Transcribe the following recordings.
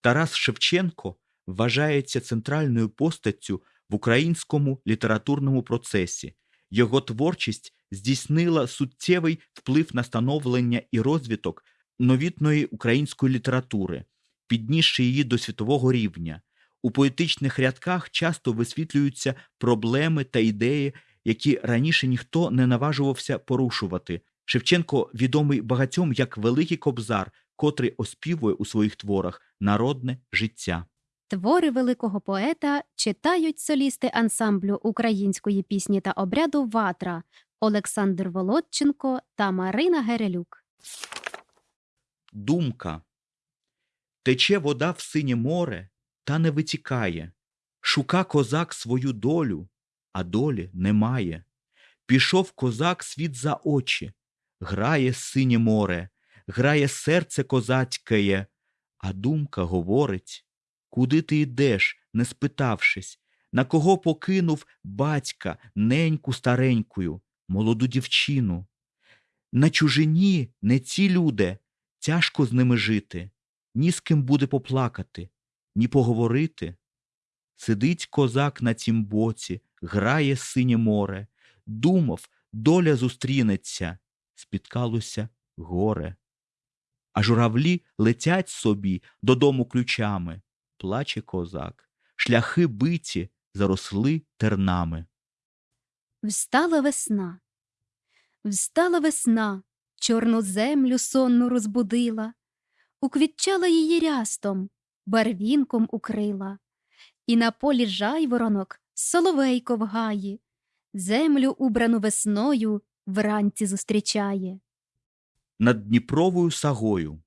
Тарас Шевченко вважається центральною постаттю в українському літературному процесі. Його творчість здійснила суттєвий вплив на становлення і розвиток новітної української літератури, піднісши її до світового рівня. У поетичних рядках часто висвітлюються проблеми та ідеї, які раніше ніхто не наважувався порушувати. Шевченко відомий багатьом як великий кобзар, котрий оспівує у своїх творах народне життя. Твори великого поета читають солісти ансамблю української пісні та обряду Ватра Олександр Володченко та Марина Герелюк. Думка. Тече вода в синє море, та не витікає. Шука козак свою долю, а долі немає. Пішов козак світ за очі, грає синє море, грає серце козацькеє, а думка говорить Куди ти йдеш, не спитавшись, на кого покинув батька неньку старенькою, молоду дівчину? На чужині не ці люди, тяжко з ними жити, ні з ким буде поплакати, ні поговорити. Сидить козак на тім боці, грає синє море, думав, доля зустрінеться, спіткалося горе. А журавлі летять собі додому ключами, плаче козак, шляхи биті заросли тернами. Встала весна. Встала весна, чорну землю сонну розбудила, уквітчала її рястом, барвінком укрила, і на полі жайворонок соловейко в гаї, землю убрану весною вранці зустрічає. Над Дніпровою сагою.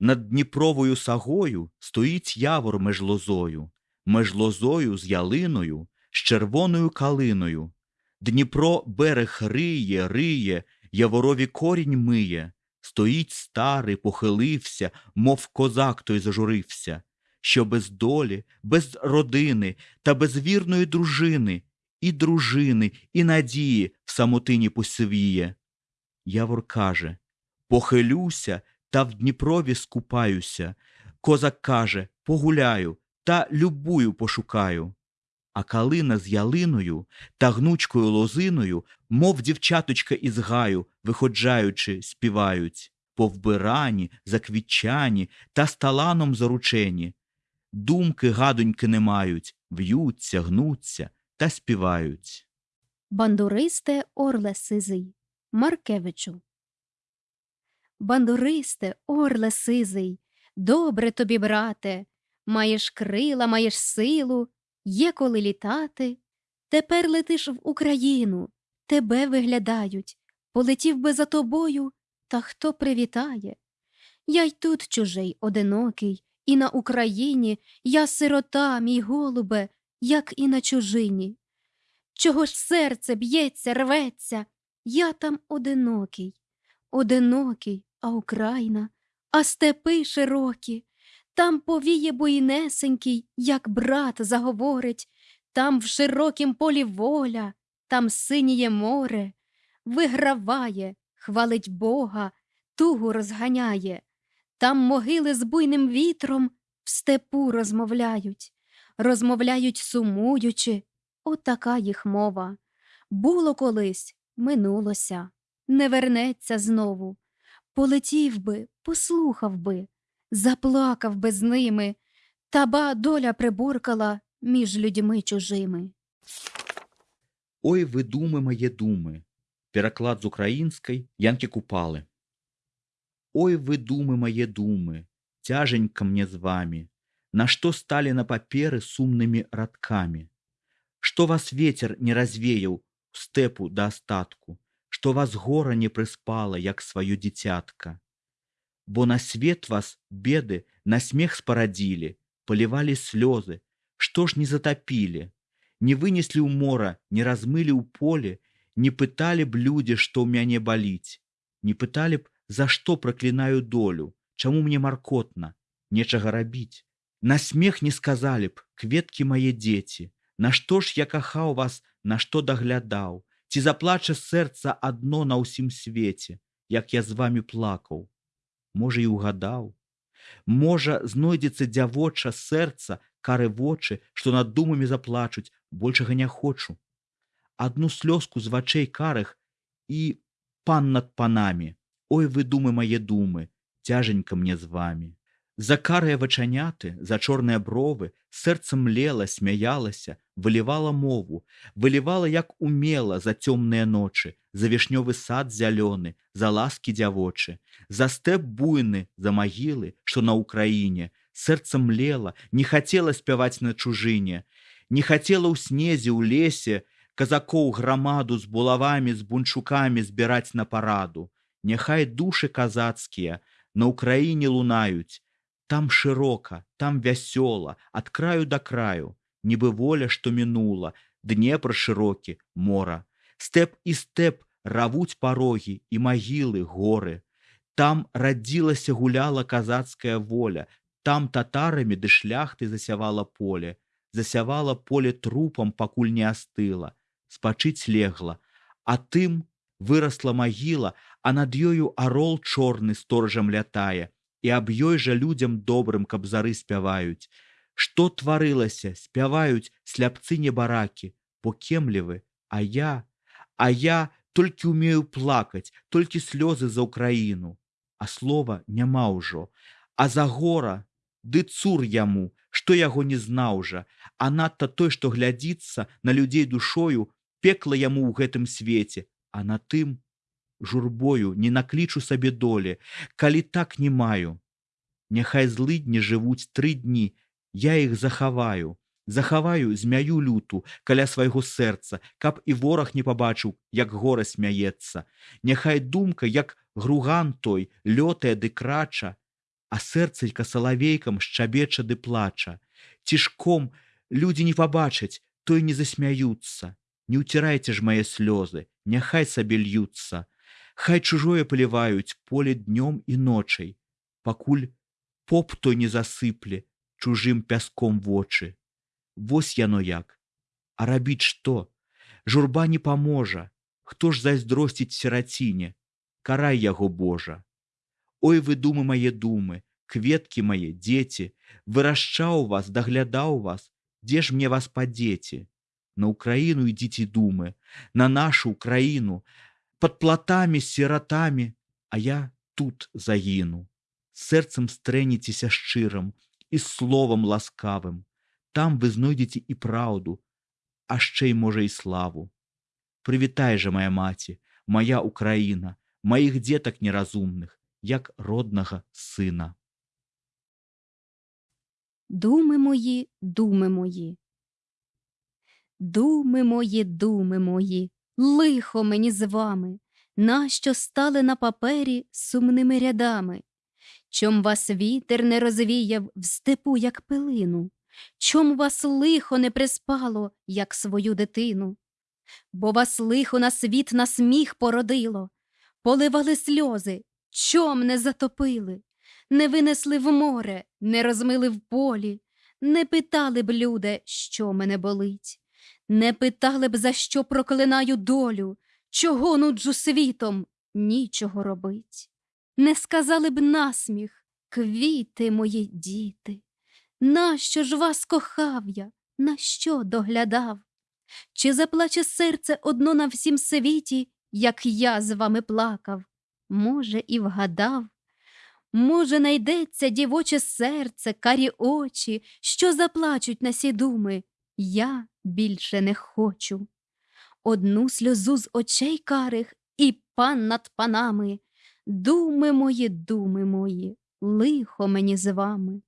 Над Дніпровою сагою стоїть явор меж лозою, меж лозою з ялиною, з червоною калиною. Дніпро берег риє, риє, яворові корінь миє. Стоїть старий, похилився, мов козак той зажурився, що без долі, без родини та без вірної дружини, і дружини, і надії в самотині посивіє. Явор каже Похилюся та в Дніпрові скупаюся. Козак каже Погуляю та любую пошукаю. А калина з ялиною та гнучкою лозиною, мов дівчаточка із гаю, виходжаючи, співають, повбирані, заквітчані та сталаном заручені. Думки гадоньки не мають, в'ються, гнуться та співають. Бандуристе орле сизий Маркевичу. Бандуристе, орле сизий, добре тобі, брате, маєш крила, маєш силу, є коли літати. Тепер летиш в Україну, тебе виглядають, полетів би за тобою, та хто привітає? Я й тут чужий, одинокий, і на Україні я сирота, мій голубе, як і на чужині. Чого ж серце б'ється, рветься, я там одинокий, одинокий, а Україна, а степи широкі, там повіє буйнесенький, як брат заговорить, там в широкім полі воля, там синіє море, виграває, хвалить Бога, тугу розганяє, там могили з буйним вітром в степу розмовляють, розмовляють сумуючи, отака їх мова. Було колись, минулося, не вернеться знову. Полетів би, послухав би, заплакав би з ними, та ба доля приборкала між людьми чужими. Ой, ви думи моє думи. Переклад з української Янки Купали. Ой, вы думы мои думы, тяженько мне с вами, На что стали на паперы сумными радками? Что вас ветер не развеял в степу до остатку, Что вас гора не приспала, як свою дитятка? Бо на свет вас беды на смех спородили, Поливали слезы, что ж не затопили? Не вынесли у мора, не размыли у поле, Не пытали б люди, что у мяне болить, Не пытали б, за што праклінаю долю, чаму мне маркотна, нечага рабіць. На смех не сказалі б, кветкі мае дзеці, Нашто ж я кахаў вас, на што даглядаў, ці заплача сэрца адно на ўсім свеце, як я з вами плакаў. Можа, і ўгадаў. Можа, знойдзецца дзявоча сэрца, кары вочы, што над думамі заплачуць, большага не хочу. Адну слёзку з вачэй карых і пан над панамі. Ой, вы думы мае думы, цяженька мне з вамі. За карыя вачаняты, за чорныя бровы, сэрца млела, смяялася, вылівала мову, вылівала як умела за цёмныя ночы, за вішнёвы сад зялёны, за ласкі дзявочы, за стэп буйны, за магілы, што на ўкраіне, сэрца млела, не хацела спяваць на чужыне, не хацела ў снезе ў лесе казакоў грамаду з булавамі з бунчукамі збіраць на параду. Няхай душы казацкія на ўкраіне лунаюць, там шырока, там вясёла, ад краю да краю, нібы воля, што мінула, днепр шырокі, мора. Стэп і стэп равуць парогі і магілы, горы. Там радзілася гуляла казацкая воля, там татарамі ды шляхты засявала поле, засявала поле трупам, пакуль не астыла, спачыць легла, а тым вырасла магіла, а над ёю арол чорны сторожам лятае, і аб ёй жа людзям добрым каб зары спяваюць. Што тварылася? Спяваюць сляпцы небаракі покемлівы а я? А я толькі умею плакаць толькі слёзы за ўкраіну. А слова няма ўжо. А за гора? Ды цур яму што яго не знаў жа. А надта той што глядзіцца на людзей душою пекла яму ў гэтым свеце. А на тым журбою не наклічу сабе долі, калі так не маю. Няхай злыдні жывуць тры дні, я іх захаваю, захаваю змяю люту каля свайго сэрца, каб і вораг не пабачыў, як гора смяецца. Няхай думка, як груган той, лётае ды крача, а сэрцалька салавейкам шчабеча ды плача. Цішком людзі не пабачаць, той не засмяюцца. Не ўцірайце ж мае слёзы, няхай сабе льюцца. Хай чужое паліваюць поле днём і ночай, пакуль поп той не засыпле чужым пяском вочы. Вось яно як. А рабіць што? Журба не паможа, Хто ж зайздросціць сераціне, карай яго Божа. Ой вы думы мае думы, кветкі мае дзеці, вырашчаў вас, даглядаў вас, дзе ж мне вас падзеці? На ўкраіну ідзіце думы, на нашу ўкраіну, под платамі сіратамі, а я тут загіну. Сэрцам стрэніцеся шчырам і словам ласкавым. Там вы знойдзеце і праўду, а шчэй можа і славу. Прывітай жа моя маці, моя Украіна, маіх дзетак неразумных, як роднага сына. Думи мої, думи мої. Думи мої, думи мої, Лихо мені з вами, нащо стали на папері сумними рядами? Чом вас вітер не розвіяв в степу, як пилину? Чом вас лихо не приспало, як свою дитину? Бо вас лихо на світ на сміх породило, поливали сльози, чом не затопили, не винесли в море, не розмили в полі, не питали б, люди, що мене болить. Не питали б, за що проклинаю долю, чого нуджу світом, нічого робить. Не сказали б насміх, квіти мої діти. Нащо ж вас кохав я, на що доглядав? Чи заплаче серце одно на всім світі, як я з вами плакав? Може, і вгадав? Може, найдеться дівоче серце, карі очі, що заплачуть на сі думи? Я більше не хочу. Одну сльозу з очей карих і пан над панами. Думи мої, думи мої, лихо мені з вами.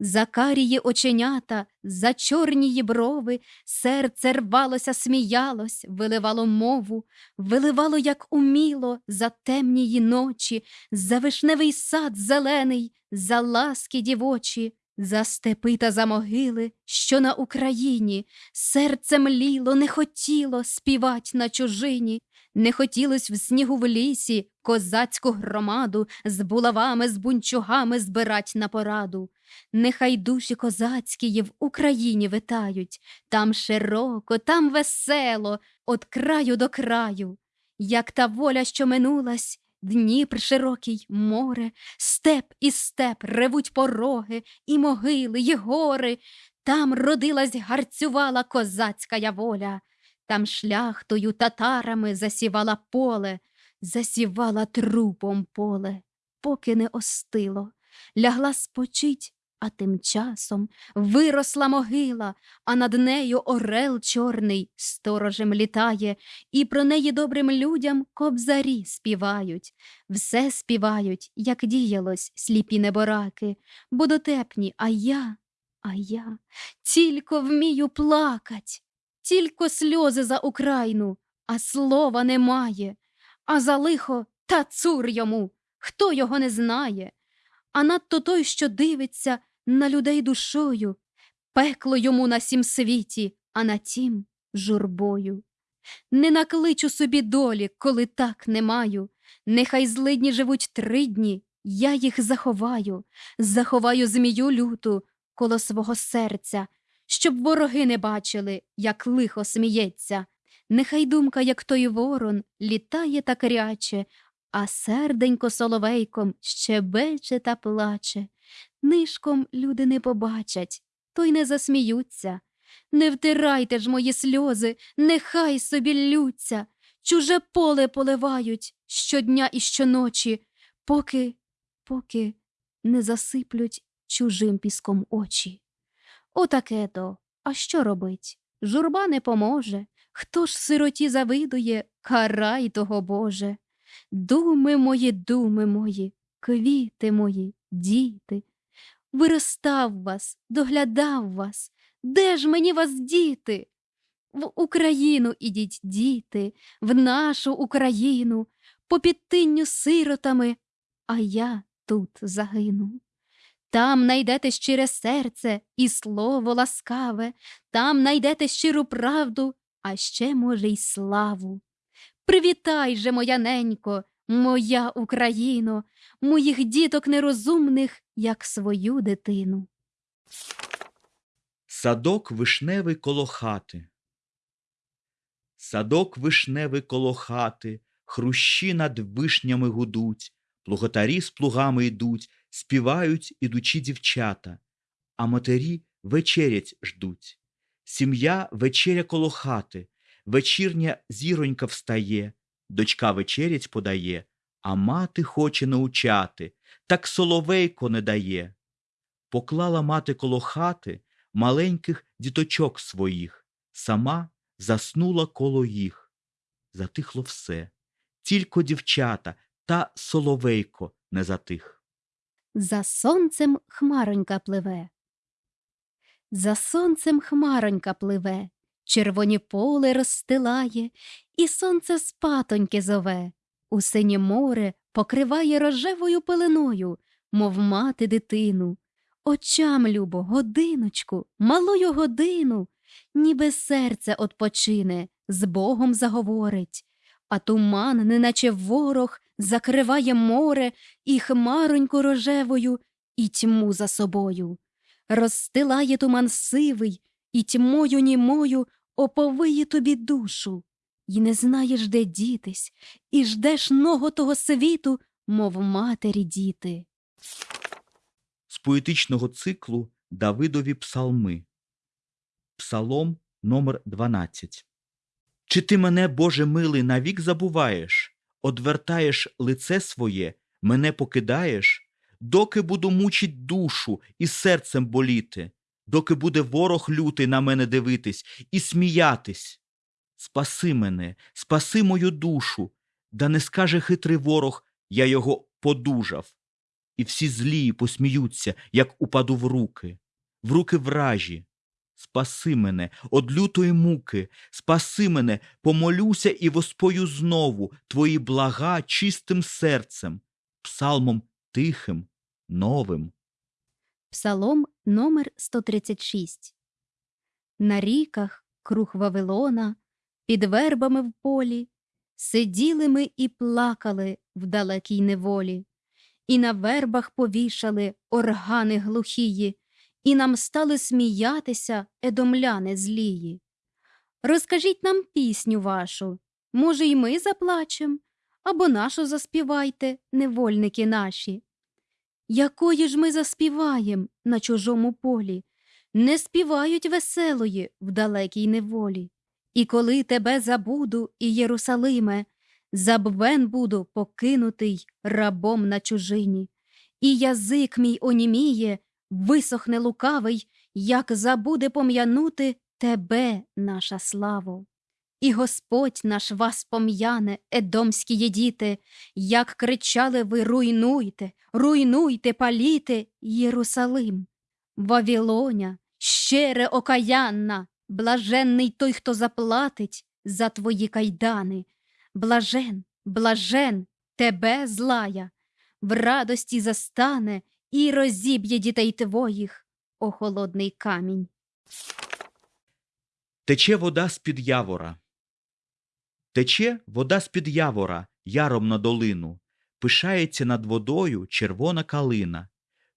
За карії оченята, за чорнії брови, серце рвалося, сміялось, виливало мову, виливало, як уміло, за темнії ночі, за вишневий сад зелений, за ласки дівочі. За степи та за могили, що на Україні, серце мліло, не хотіло співать на чужині, не хотілось в снігу в лісі козацьку громаду з булавами, з бунчугами збирать на пораду. Нехай душі козацькі в Україні витають, там широко, там весело, от краю до краю, як та воля, що минулась, Дніпр широкий море, степ і степ ревуть пороги, і могили, і гори. Там родилась гарцювала козацька воля, там шляхтою татарами засівала поле, засівала трупом поле, поки не остило, лягла спочить, а тим часом виросла могила, а над нею орел чорний сторожем літає, і про неї добрим людям кобзарі співають. Все співають, як діялось сліпі небораки, бо дотепні, а я, а я тільки вмію плакать, тільки сльози за Україну, а слова немає, а за лихо та цур йому, хто його не знає, а надто той, що дивиться на людей душою, пекло йому на сім світі, а на тім журбою. Не накличу собі долі, коли так не маю. Нехай злидні живуть три дні, я їх заховаю, заховаю змію люту коло свого серця, щоб вороги не бачили, як лихо сміється. Нехай думка, як той ворон, літає та кряче, а серденько соловейком щебече та плаче. Нишком люди не побачать, то й не засміються. Не втирайте ж мої сльози, нехай собі ллються, чуже поле поливають щодня і щоночі, поки, поки не засиплють чужим піском очі. Отаке то, а що робить? Журба не поможе. Хто ж сироті завидує, карай того Боже. Думи мої, думи мої, квіти мої, діти. Виростав вас, доглядав вас, де ж мені вас діти? В Україну ідіть, діти, в нашу Україну, по підтинню сиротами, а я тут загину. Там найдете щире серце і слово ласкаве, там найдете щиру правду, а ще, може, й славу. Привітай же, моя ненько, моя Україно, моїх діток нерозумних, як свою дитину. Садок вишневий коло хати. Садок вишневий коло хати, хрущі над вишнями гудуть, плуготарі з плугами йдуть, співають ідучі дівчата, а матері вечерять ждуть. Сім'я вечеря коло хати, вечірня зіронька встає, дочка вечерять подає, а мати хоче научати, так соловейко не дає. Поклала мати коло хати маленьких діточок своїх, сама заснула коло їх. Затихло все, тільки дівчата та соловейко не затих. За сонцем хмаронька пливе. За сонцем хмаронька пливе, червоні поле розстилає, і сонце спатоньки зове, у синє море покриває рожевою пеленою, мов мати дитину. Очам, любо, годиночку, малою годину, ніби серце отпочине, з Богом заговорить, а туман, неначе ворог, закриває море і хмароньку рожевою, і тьму за собою. Розстилає туман сивий, і тьмою німою оповиє тобі душу. І не знаєш, де дітись, і ждеш ного того світу, мов матері діти. З поетичного циклу Давидові псалми. Псалом номер 12 Чи ти мене, Боже милий, навік забуваєш, одвертаєш лице своє, мене покидаєш, доки буду мучить душу і серцем боліти, доки буде ворог лютий на мене дивитись і сміятись. Спаси мене, спаси мою душу, да не скаже хитрий ворог, я його подужав. І всі злії посміються, як упаду в руки, в руки вражі. Спаси мене од лютої муки, спаси мене, помолюся і воспою знову твої блага чистим серцем, псалмом тихим, новим. Псалом номер 136 На ріках, круг Вавилона, під вербами в полі, сиділи ми і плакали в далекій неволі, і на вербах повішали органи глухії, і нам стали сміятися едомляни злії. Розкажіть нам пісню вашу, може, й ми заплачем, або нашу заспівайте, невольники наші. Якої ж ми заспіваєм на чужому полі, не співають веселої в далекій неволі. І коли тебе забуду, і Єрусалиме, забвен буду покинутий рабом на чужині, і язик мій оніміє, висохне лукавий, як забуде пом'янути тебе, наша славо. І Господь наш вас пом'яне, едомські є діти, як кричали ви руйнуйте, руйнуйте, паліте Єрусалим. Вавілоня, щере окаянна, блаженний той, хто заплатить за твої кайдани. Блажен, блажен, тебе злая, в радості застане і розіб'є дітей твоїх, о холодний камінь. Тече вода з-під явора. Тече вода з-під явора, яром на долину. Пишається над водою червона калина.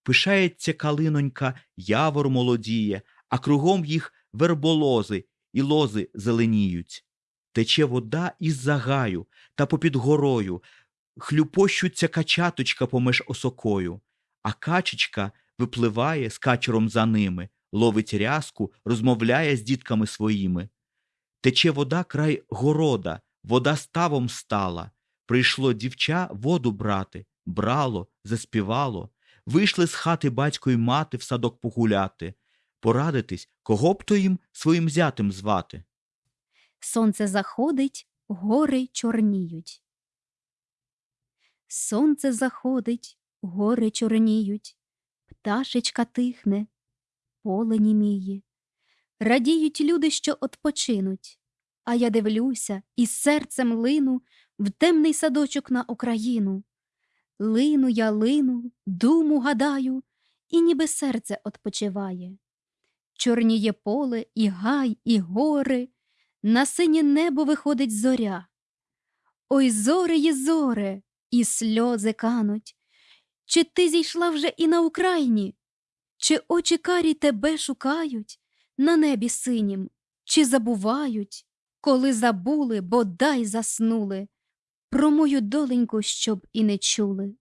Пишається калинонька, явор молодіє, а кругом їх верболози і лози зеленіють. Тече вода із загаю та попід горою, хлюпощуться качаточка помеж осокою, а качечка випливає з качером за ними, ловить рязку, розмовляє з дітками своїми. Тече вода край города, вода ставом стала. Прийшло дівча воду брати, брало, заспівало. Вийшли з хати батько й мати в садок погуляти, порадитись, кого б то їм своїм зятем звати. Сонце заходить, гори чорніють. Сонце заходить, гори чорніють, пташечка тихне, поле німіє. Радіють люди, що отпочинуть, а я дивлюся і серцем лину в темний садочок на Україну. Лину я лину, думу гадаю, і ніби серце отпочиває. Чорніє поле, і гай, і гори, на синє небо виходить зоря. Ой, зоре є зоре, і сльози кануть. Чи ти зійшла вже і на Україні? Чи очі карі тебе шукають на небі синім, чи забувають, коли забули, бодай заснули, про мою доленьку, щоб і не чули.